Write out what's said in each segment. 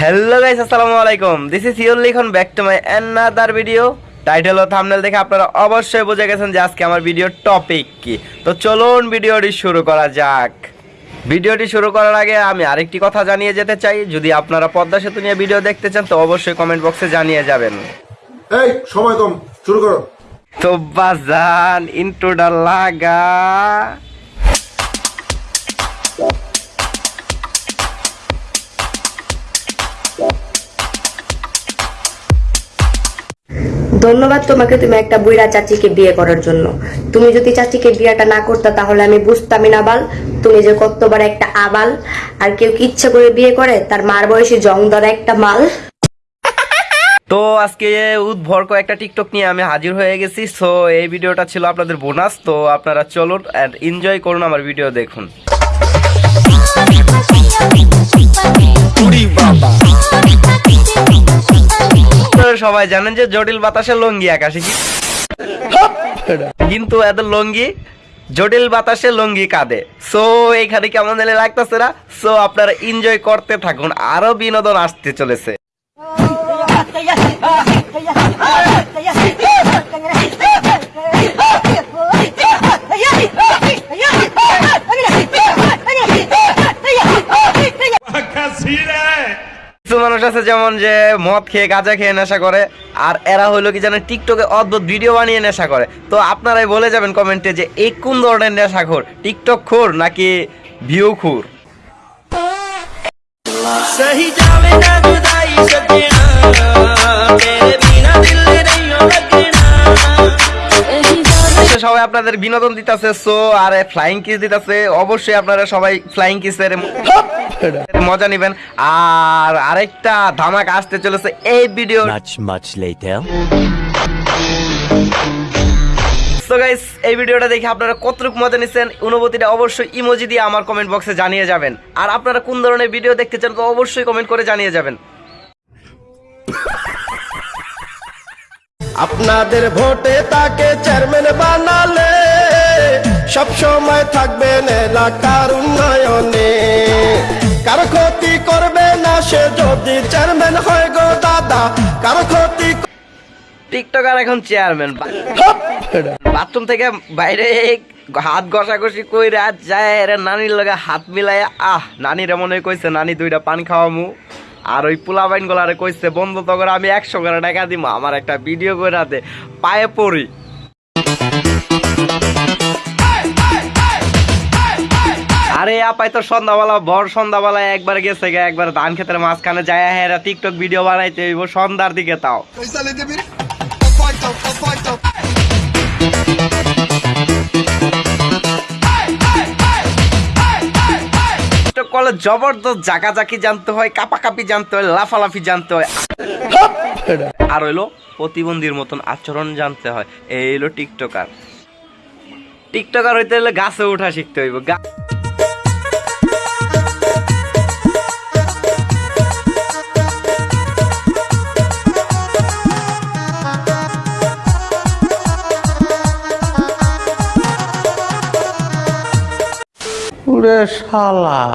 Hello guys আসসালামু আলাইকুম। This is your Likhon back to my another video title O thumbnail দেখে আপনারা অবশ্যই বুঝে গেছেন যে আজকে আমার ভিডিওর টপিক কি। তো চলুন ভিডিওটি শুরু করা যাক। ভিডিওটি শুরু করার আগে আমি আরেকটি কথা জানিয়ে যেতে চাই। যদি আপনারা পদ্মা সেতু নিয়ে ভিডিও দেখতে চান তো অবশ্যই কমেন্ট বক্সে জানিয়ে যাবেন। এই সময় কম শুরু করো। তো বাজান ইন্ট্রোডা লাগা। ধন্যবাদ তোমাকে তুমি একটা বুইরা চাচিকে বিয়ে করার জন্য। তুমি যদি চাচিকে বিয়েটা না করতে তাহলে আমি বুঝতামই না বাল। তুমি যে কতবার একটা আবাল আর কেউ কি ইচ্ছে করে বিয়ে করে? তার মার বয়সী জং ধরা একটা মাল। তো আজকে উদ্ভর একটা টিকটক নিয়ে আমি হাজির হয়ে গেছি। সো এই ভিডিওটা ছিল আপনাদের বোনাস। তো আপনারা চলুন অ্যান্ড এনজয় করুন আমার ভিডিও দেখুন। সবাই জানেন যে জটিল বাতাসে লঙ্গি আকাশে কি কিন্তু এত লঙ্গি জটিল বাতাসে লঙ্গি কাঁদে সো এখানে কেমন জানি লাগতেছে না সো আপনারা এনজয় করতে থাকুন আরও বিনোদন আসতে চলেছে আছে যেমন যে মদ খেয়ে, গাঁজা খেয়ে নেশা করে, আর এরা হলো কি জানেন টিকটকে অদ্ভুত ভিডিও বানিয়ে নেশা করে। তো আপনারাই বলে যাবেন কমেন্টে যে এই কোন ধরনের নেশাখোর? টিকটক খোর নাকি ভিউ খুর? সবাই আপনাদের বিনোদন দিতেছে সো আর ফ্লাইং কিস দিতেছে অবশ্যই আপনারা সবাই ফ্লাইং কিসের মজা নেবেন। আর আরেকটা ধামাক আসতে চলেছে এই ভিডিও. সো গাইস এই ভিডিওটা দেখে আপনারা কতটুকু মজা নিচ্ছেন? অনুভূতিটা অবশ্যই ইমোজি দিয়ে আমার কমেন্ট বক্সে জানিয়ে যাবেন। আর আপনারা কোন ধরনের ভিডিও দেখতে চান তো অবশ্যই কমেন্ট করে জানিয়ে যাবেন। আপনাদের ভোটে তাকে চেয়ারম্যান বানালে সব সময় থাকবেন এলাকার উন্নয়নে। কারও ক্ষতি করবে না সে যদি চেয়ারম্যান হয় গো দাদা কারও ক্ষতি টিকটকার এখন চেয়ারম্যান। বাথরুম থেকে বাইরে হাত ঘষাঘষি কইরা যায় এরা নানির লগে হাত মিলাইয়া আহ নানির মনে কইছে নানি দুইটা পান খাওয়ামু। আর ওই পোলা বাইন গোলারে কইছে, বন্ধু করে আমি একশো করে টাকা দিব আমার একটা ভিডিও করে পায়ে পড়ি। আরে আপাই তো সন্ধ্যাবেলা, ভর সন্ধ্যাবেলা একবার গেছে গে, একবার ধান ক্ষেতের মাঝখানে যায় হ্যাঁ টিকটক ভিডিও বানাইতে সন্ধ্যার দিকে তাও। জবরদস্ত জাকাজাকি জানতে হয়, কাপাকাপি জানতে হয়, লাফালাফি জানতে হয়। আর হইল প্রতিবন্ধীর মতন আচরণ জানতে হয়। এই হইল টিকটকার। টিকটকার হইতে হলে গাছে উঠা শিখতে হইব।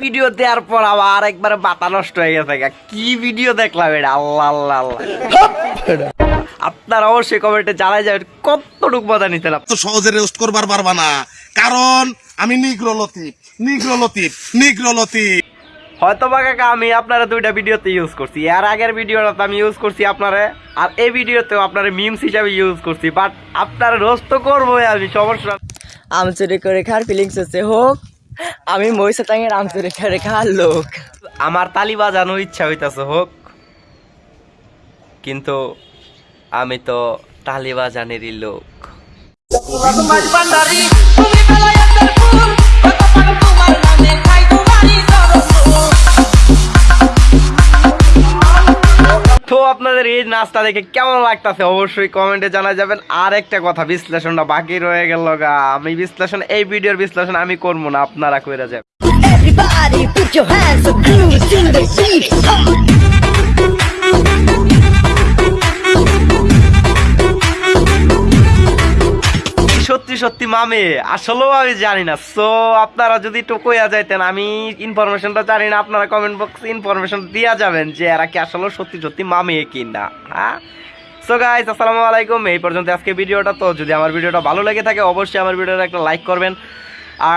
ভিডিও দেওয়ার পর আবার একবার মাথা নষ্ট হয়ে গেছে কি ভিডিও দেখলাম এটা? আল্লাহ আল্লাহ আল্লাহ। আপনারা অবশ্যই কমেন্টে জানাই যাবেন কতটুকু মজা নিতেন তো সহজে রেস্ট করবার পারবা না। কারণ আমি নিগ্র লতিফ নিগ্র লতিফ নিগ্র লতিফ। হয়তো বা কাকা আমি আপনারা দুইটা ভিডিওতে ইউজ করছি। এর আগের ভিডিওটা আমি ইউজ করছি আপনারা আর এই ভিডিওতেও আপনারা মিমস হিসাবে ইউজ করছি। বাট আপনারা রোস্ত করব আমি সমস্যা। আম চুরি করে খার ফিলিংস হচ্ছে হোক। আমি মহিষাটাঙ্গের টাঙের রেখা রেখা লোক। আমার তালি বাজানো ইচ্ছা হইতাছে হোক। কিন্তু আমি তো তালি বাজানেরই লোক। আপনাদের এই নাচটা দেখে কেমন লাগতেছে অবশ্যই কমেন্টে জানা যাবেন। আর একটা কথা বিশ্লেষণটা বাকি রয়ে গেল গা। আমি বিশ্লেষণ এই ভিডিওর বিশ্লেষণ আমি করব না আপনারা করে যাবেন। Everybody put your hands up, groove sing the beat. সত্যি মামে, আসলেও আমি জানি না। সো আপনারা যদি একটু কইয়া যাইতেন, আমি ইনফরমেশনটা জানি না, আপনারা কমেন্ট বক্সে ইনফরমেশন দিয়া যাবেন যে এরা কি আসলে সত্যি সত্যি মামে কি না হ্যাঁ? সো গাইস আসসালামু আলাইকুম। এই পর্যন্ত আজকে ভিডিওটা তো, যদি আমার ভিডিওটা ভালো লেগে থাকে, অবশ্যই আমার ভিডিওটা একটা লাইক করবেন।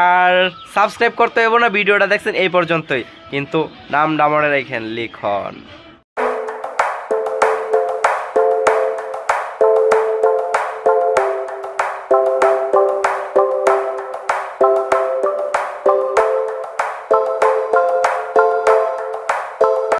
আর সাবস্ক্রাইব করতে হবে না, ভিডিওটা দেখছেন এই পর্যন্তই। কিন্তু নাম ডামরে রেখেন লিখন।